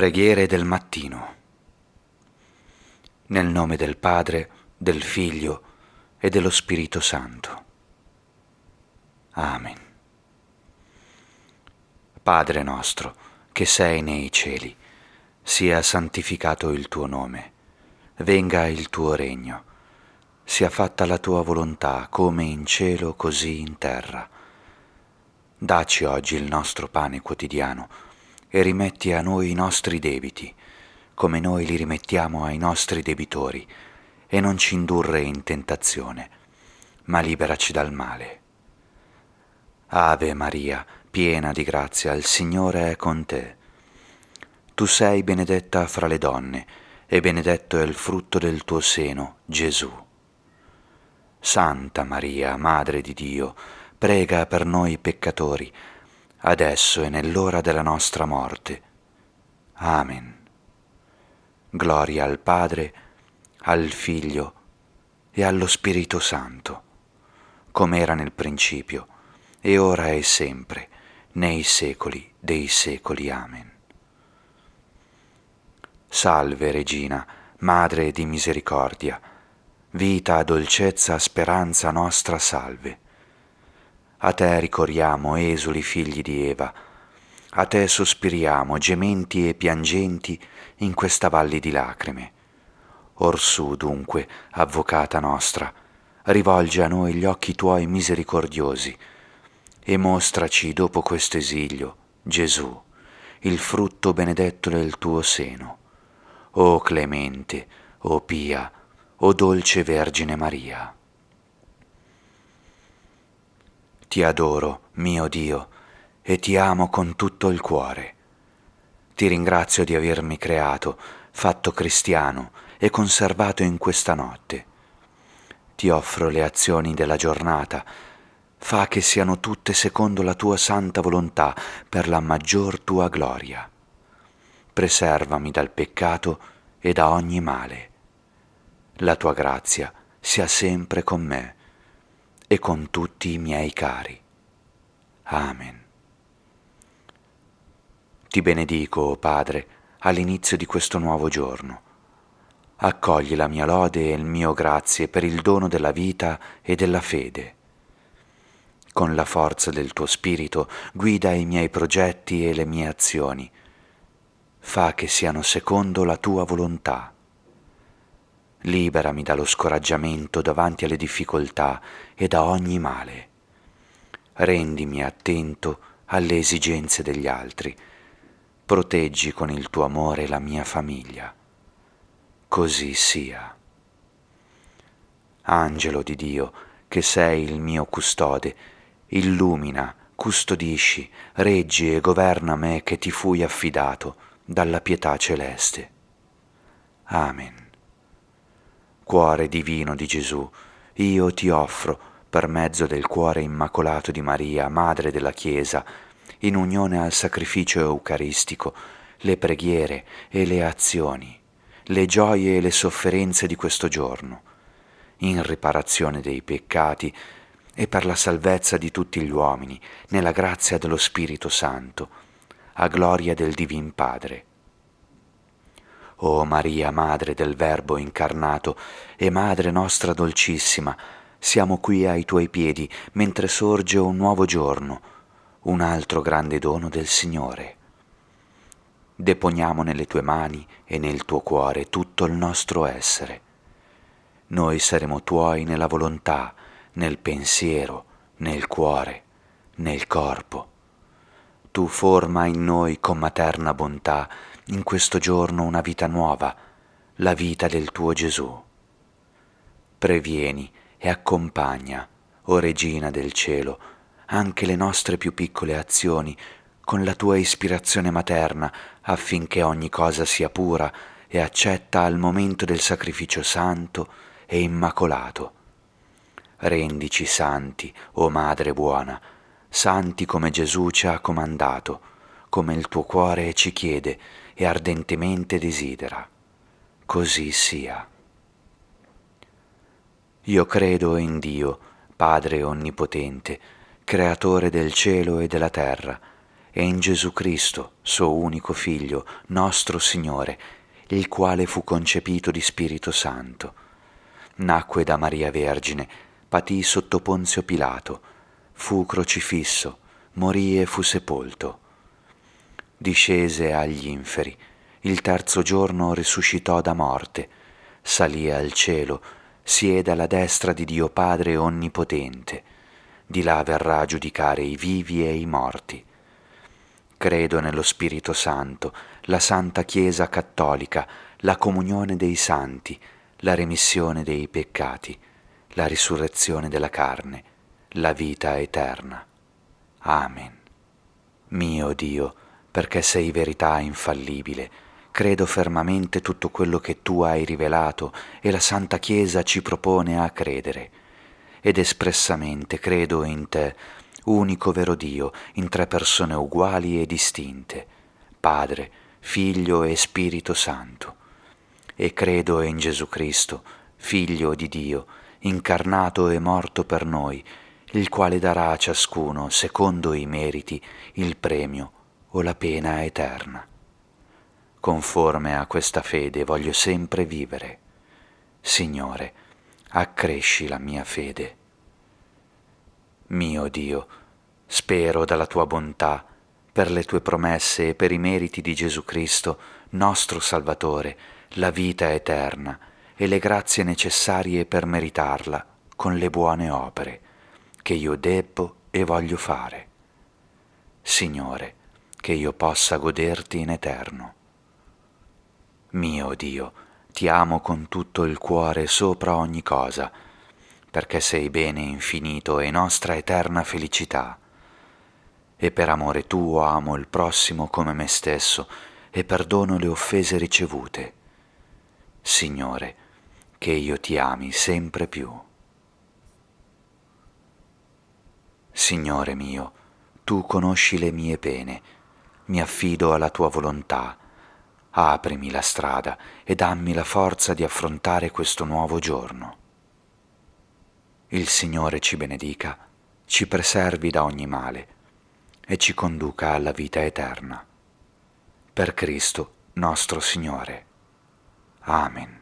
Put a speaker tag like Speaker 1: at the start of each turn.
Speaker 1: Preghiere del mattino. Nel nome del Padre, del Figlio e dello Spirito Santo. Amen. Padre nostro, che sei nei cieli, sia santificato il tuo nome, venga il tuo regno, sia fatta la tua volontà come in cielo così in terra. Daci oggi il nostro pane quotidiano e rimetti a noi i nostri debiti, come noi li rimettiamo ai nostri debitori, e non ci indurre in tentazione, ma liberaci dal male. Ave Maria, piena di grazia, il Signore è con te. Tu sei benedetta fra le donne, e benedetto è il frutto del tuo seno, Gesù. Santa Maria, Madre di Dio, prega per noi peccatori, adesso e nell'ora della nostra morte. Amen. Gloria al Padre, al Figlio e allo Spirito Santo, come era nel principio, e ora e sempre, nei secoli dei secoli. Amen. Salve Regina, Madre di misericordia, vita, dolcezza, speranza nostra salve a te ricorriamo, esuli figli di Eva, a te sospiriamo, gementi e piangenti, in questa valli di lacrime. Orsù, dunque, avvocata nostra, rivolgi a noi gli occhi tuoi misericordiosi e mostraci dopo questo esilio, Gesù, il frutto benedetto del tuo seno. O clemente, o pia, o dolce Vergine Maria. Ti adoro, mio Dio, e ti amo con tutto il cuore. Ti ringrazio di avermi creato, fatto cristiano e conservato in questa notte. Ti offro le azioni della giornata, fa che siano tutte secondo la tua santa volontà per la maggior tua gloria. Preservami dal peccato e da ogni male. La tua grazia sia sempre con me e con tutti i miei cari. Amen. Ti benedico, o Padre, all'inizio di questo nuovo giorno. Accogli la mia lode e il mio grazie per il dono della vita e della fede. Con la forza del tuo Spirito guida i miei progetti e le mie azioni. Fa che siano secondo la tua volontà liberami dallo scoraggiamento davanti alle difficoltà e da ogni male. Rendimi attento alle esigenze degli altri. Proteggi con il tuo amore la mia famiglia. Così sia. Angelo di Dio, che sei il mio custode, illumina, custodisci, reggi e governa me che ti fui affidato dalla pietà celeste. Amen. Cuore divino di Gesù, io ti offro, per mezzo del cuore immacolato di Maria, Madre della Chiesa, in unione al sacrificio eucaristico, le preghiere e le azioni, le gioie e le sofferenze di questo giorno, in riparazione dei peccati e per la salvezza di tutti gli uomini, nella grazia dello Spirito Santo, a gloria del Divin Padre o Maria, Madre del Verbo incarnato e Madre nostra dolcissima, siamo qui ai tuoi piedi mentre sorge un nuovo giorno, un altro grande dono del Signore. Deponiamo nelle tue mani e nel tuo cuore tutto il nostro essere. Noi saremo tuoi nella volontà, nel pensiero, nel cuore, nel corpo. Tu forma in noi con materna bontà in questo giorno una vita nuova, la vita del tuo Gesù. Previeni e accompagna, o Regina del cielo, anche le nostre più piccole azioni con la tua ispirazione materna affinché ogni cosa sia pura e accetta al momento del sacrificio santo e immacolato. Rendici santi, o Madre buona, santi come Gesù ci ha comandato, come il tuo cuore ci chiede e ardentemente desidera. Così sia. Io credo in Dio, Padre Onnipotente, Creatore del cielo e della terra, e in Gesù Cristo, suo unico Figlio, nostro Signore, il quale fu concepito di Spirito Santo. Nacque da Maria Vergine, patì sotto Ponzio Pilato, fu crocifisso, morì e fu sepolto. Discese agli inferi, il terzo giorno risuscitò da morte, salì al cielo, siede alla destra di Dio Padre Onnipotente, di là verrà a giudicare i vivi e i morti. Credo nello Spirito Santo, la Santa Chiesa Cattolica, la comunione dei santi, la remissione dei peccati, la risurrezione della carne, la vita eterna. Amen. Mio Dio, perché sei verità infallibile, credo fermamente tutto quello che tu hai rivelato e la Santa Chiesa ci propone a credere, ed espressamente credo in te, unico vero Dio, in tre persone uguali e distinte, Padre, Figlio e Spirito Santo, e credo in Gesù Cristo, Figlio di Dio, incarnato e morto per noi, il quale darà a ciascuno, secondo i meriti, il premio o la pena eterna. Conforme a questa fede voglio sempre vivere. Signore, accresci la mia fede. Mio Dio, spero dalla tua bontà, per le tue promesse e per i meriti di Gesù Cristo, nostro Salvatore, la vita eterna e le grazie necessarie per meritarla con le buone opere che io debbo e voglio fare. Signore, che io possa goderti in eterno. Mio Dio, ti amo con tutto il cuore sopra ogni cosa, perché sei bene infinito e nostra eterna felicità. E per amore tuo amo il prossimo come me stesso e perdono le offese ricevute. Signore, che io ti ami sempre più. Signore mio, tu conosci le mie pene, mi affido alla tua volontà, aprimi la strada e dammi la forza di affrontare questo nuovo giorno. Il Signore ci benedica, ci preservi da ogni male e ci conduca alla vita eterna. Per Cristo nostro Signore. Amen.